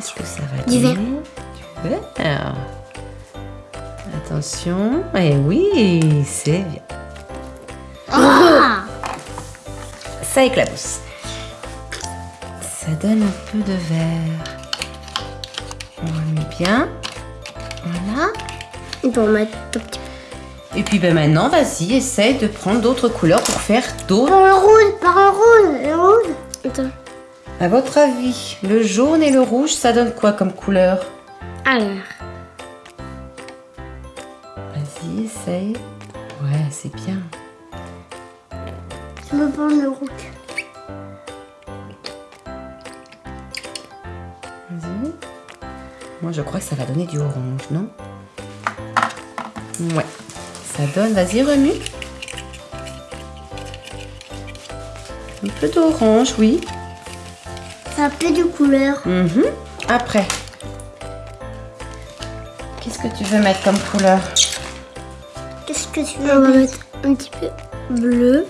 Qu'est-ce que ça va Du vert. Du vert. Attention. Eh oui, c'est bien. Ah Ça éclabousse. Ça donne un peu de vert. On remet bien. Voilà. Mettre. Et puis ben maintenant, vas-y, essaye de prendre d'autres couleurs pour faire d'autres. Par le rouge, par le rouge, le rouge. Attends. À votre avis, le jaune et le rouge, ça donne quoi comme couleur Alors. Vas-y, essaye. Ouais, c'est bien. Je me prendre le rouge. Vas-y. Moi, je crois que ça va donner du orange, non Ouais. Ça donne, vas-y, remue. Un peu d'orange, oui. Ça a peu de couleurs. Mhm. Après. Qu'est-ce que tu veux mettre comme couleur? Qu'est-ce que tu veux On va mettre? un petit peu bleu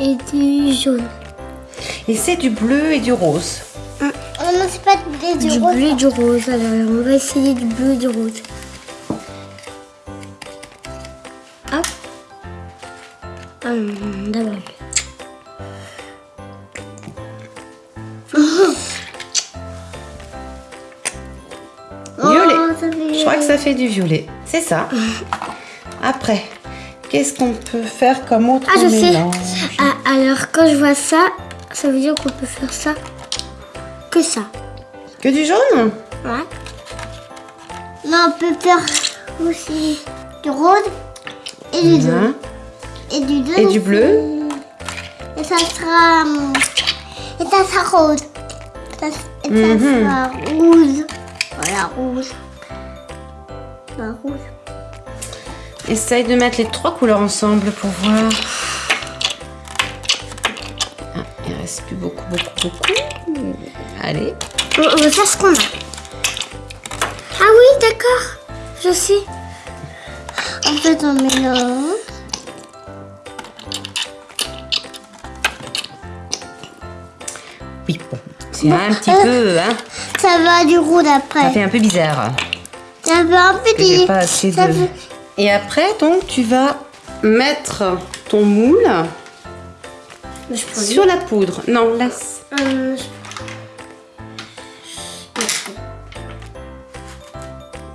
et du jaune. Et c'est du bleu et du rose. Oh non, c'est pas du bleu du, bleu et du rose. Alors, on va essayer du bleu et du rose. Hop. Hum, D'abord. Je crois que ça fait du violet. C'est ça. Après, qu'est-ce qu'on peut faire comme autre Ah, je sais. mélange Ah, alors, quand je vois ça, ça veut dire qu'on peut faire ça. Que ça. Que du jaune Ouais. Non, on peut faire aussi du rose et du jaune. Et du jaune. Et du bleu Et ça sera. hum, Et ça sera rose. Ça- Et ça Mhm. sera rouge. Voilà, rouge. Rouge. Essaye de mettre les trois couleurs ensemble pour voir. Ah, il reste plus beaucoup, beaucoup, beaucoup. Allez. On, on va faire ce qu'on a. Ah oui, d'accord. Je sais. En fait, on mélange. Oui, bon. C'est un petit peu, hein. Ça va du rouge Ça après. fait un peu bizarre. Ça va un peu que j'ai du- pas assez ça de... fait- Et après, donc, tu vas mettre ton moule sur la poudre. Non, laisse. Je-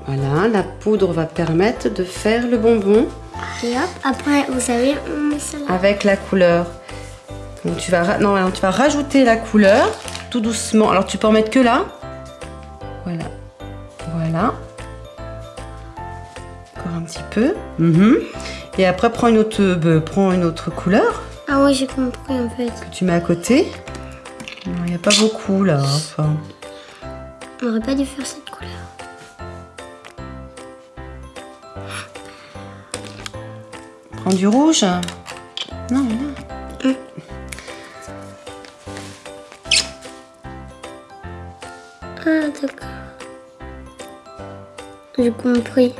Voilà, la poudre va permettre de faire le bonbon Et hop, après, vous savez, on met ça là. avec la couleur. Donc tu vas, non, alors, tu vas rajouter la couleur tout doucement. Alors tu peux en mettre que là. Voilà. Voilà. Un petit peu. Mhm. Et après, prends une autre, euh, prends une autre couleur Ah oui, j'ai compris en fait. que tu mets à côté. Il n'y a pas beaucoup là. Enfin, On aurait pas dû faire cette couleur. prends du rouge. Non, là. Ah, d'accord. J'ai compris.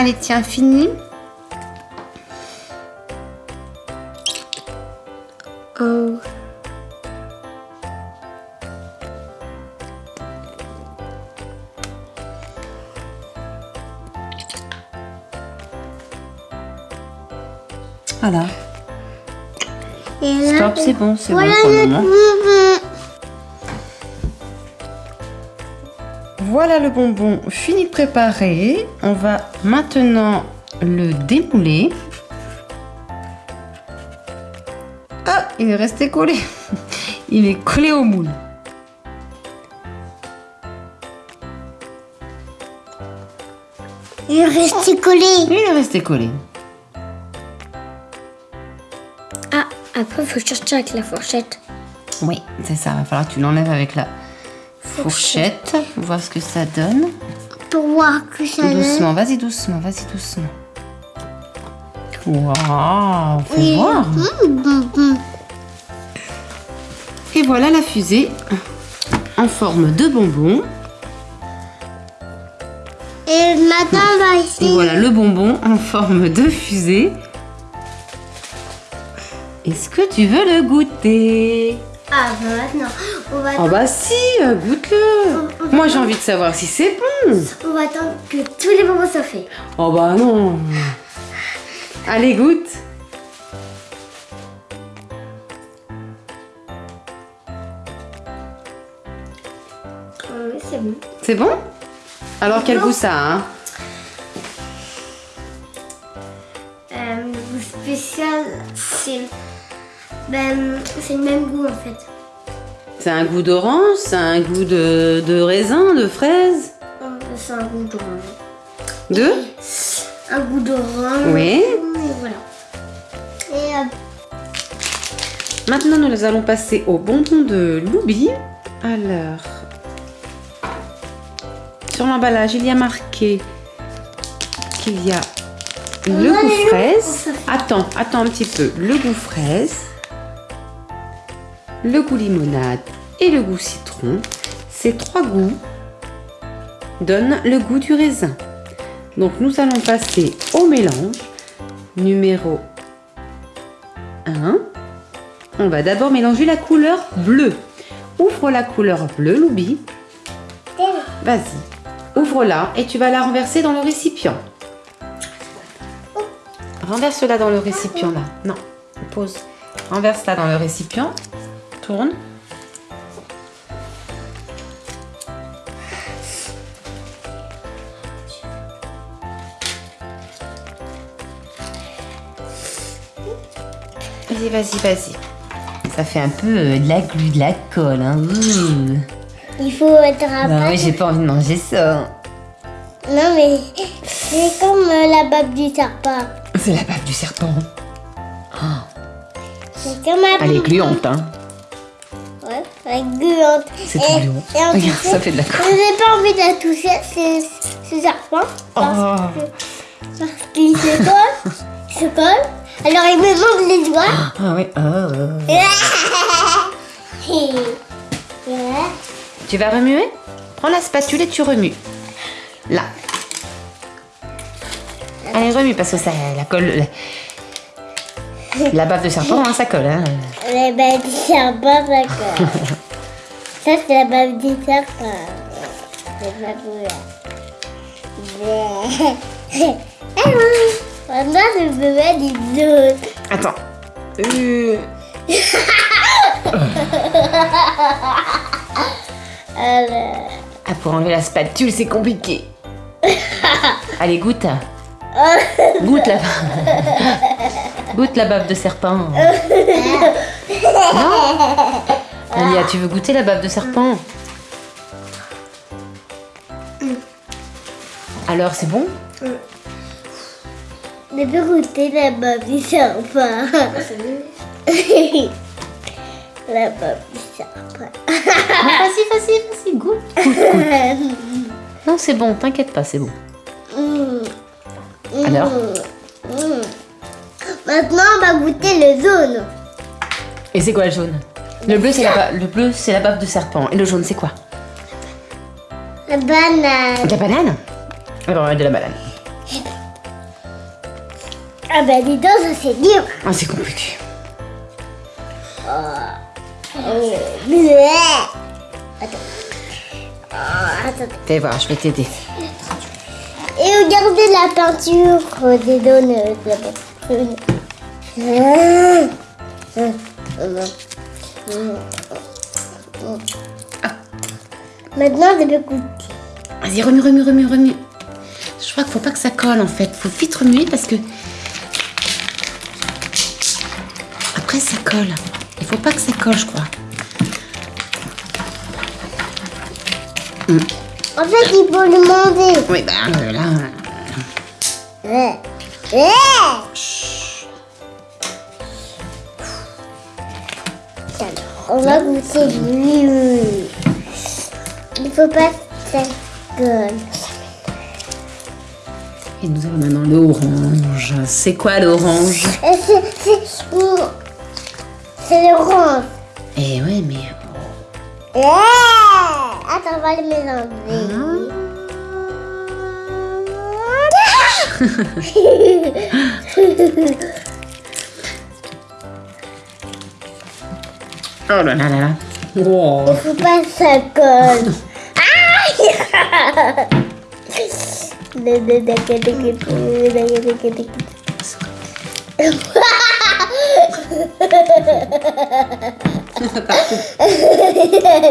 Allez, tiens, fini. Oh. Voilà. Stop, c'est bon, c'est voilà bon pour le moment. Voilà le bonbon fini de préparer. On va maintenant le démouler. Ah, il est resté collé. Il est collé au moule. Il est resté collé. Il est resté collé. Ah, après, il faut chercher avec la fourchette. Oui, c'est ça. Va falloir que tu l'enlèves avec la fourchette. Voir ce que ça donne. Pour voir que ça Tout doucement, vas-y doucement, vas-y doucement. Waouh, faut Oui. voir. Mmh, bonbon. Et voilà la fusée en forme de bonbon. Et maintenant, on va Et essayer. voilà le bonbon en forme de fusée. Est-ce que tu veux le goûter? Ah bah maintenant, on va Oh bah si, euh, goûte-le. Moi j'ai envie de savoir si c'est bon. on va attendre que tous les bonbons soient faits. Oh bah non. Allez, goûte. Euh, c'est bon. C'est bon? Alors quel goût ça a hein? Euh, le goût spécial, c'est ben, c'est le même goût en fait. C'est un goût d'orange, c'est un goût de, de raisin, de fraise Euh, C'est un goût d'orange. De? Un goût d'orange. Oui. Et voilà. Et euh, Maintenant nous allons passer au bonbon de Loubi. Alors, sur l'emballage il y a marqué qu'il y a le goût fraise. Attends, attends un petit peu. Le goût fraise, le goût limonade et le goût citron. Ces trois goûts donnent le goût du raisin. Donc nous allons passer au mélange numéro 1. On va d'abord mélanger la couleur bleue. Ouvre la couleur bleue, Loubi. Vas-y. Ouvre-la et tu vas la renverser dans le récipient. Renverse-la dans le récipient là. Non, pose. Renverse-la dans le récipient. Tourne. Vas-y, vas-y, vas-y. Ça fait un peu euh, de la glu, de la colle. Hein. Il faut être à Bah part. oui, j'ai pas envie de manger ça. Non mais c'est comme euh, la bave du serpent. C'est la bave du serpent. C'est comme la Elle est gluante, hein. Gluante. C'est Et- gluant. et Regarde, ça fait de la colle. Je n'ai pas envie de la toucher, c'est ce serpent. Parce Oh. qu'il se colle. il se colle. Alors il me manque les doigts. Ah oui. oh. Et- Ouais. Tu vas remuer? Prends la spatule et tu remues. Là. Allez, remue parce que ça, la colle. La, la bave de serpent, hein, ça colle. Hein. La bave du serpent, d'accord. Ça, c'est la bave du serpent. C'est pas cool. Ah oui. Maintenant, le bébé des autres. Attends. Euh, Alors. Ah, pour enlever la spatule, c'est compliqué. Allez, goûte. Goûte la Goûte la bave de serpent. Non Alia, tu veux goûter la bave de serpent Alors, c'est bon Je peux goûter la bave du serpent. la bave du serpent. Vas-y, vas-y, vas-y, goûte. Non, c'est bon, t'inquiète pas, c'est bon. Mm. Alors Mm. Maintenant, on va goûter le jaune. Et c'est quoi le jaune? Le bleu, c'est la, le bleu, c'est la bave de serpent. Et le jaune, c'est quoi La banane. De la banane Alors, de la banane. Ah bah dis donc, ça c'est dur. Ah, c'est compliqué. Attends. Oh, attends. Fais voir, je vais t'aider. Et regardez la peinture euh, des donuts Maintenant, je vais goûter. Vas-y, remue, remue, remue, remue. Je crois qu'il faut pas que ça colle en fait. Faut vite remuer parce que. Après, ça colle. Il faut pas que ça colle, je crois. En fait, il faut le manger. Oui, bah là. Ouais. Ouais. On va goûter lui. Il faut pas que ça colle. Et nous avons maintenant l'orange. C'est quoi l'orange? C'est l'orange. Eh ouais, mais. Ouais. Attends, on va le mélanger. Oh là là là là. Wow. Il faut pas que ça colle. Aïe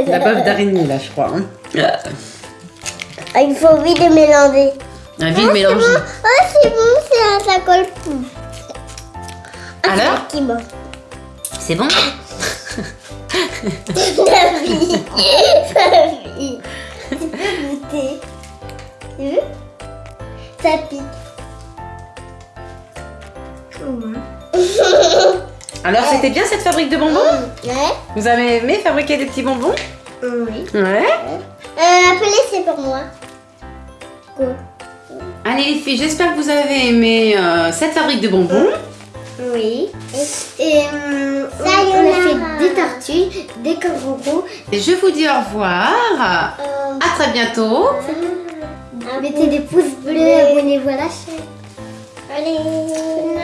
La baffe d'araignée là, je crois. hein. Ah, Il faut vite mélanger. Un vide mélange. Oh, c'est bon, c'est- ça colle plus. Alors C'est bon? La vie. La vie. Tu peux goûter. Tu veux Ça pique. Alors, c'était bien cette fabrique de bonbons? Ouais. Vous avez aimé fabriquer des petits bonbons? Oui. Ouais. Euh, appelez, c'est pour moi. Quoi? Allez les filles, j'espère que vous avez aimé euh, cette fabrique de bonbons. Oui. Et, euh, on, on a fait des tortues, des kangourous. Et je vous dis au revoir. Euh, À très bientôt. mettez des pouces bleus, abonnez-vous à la chaîne. Allez.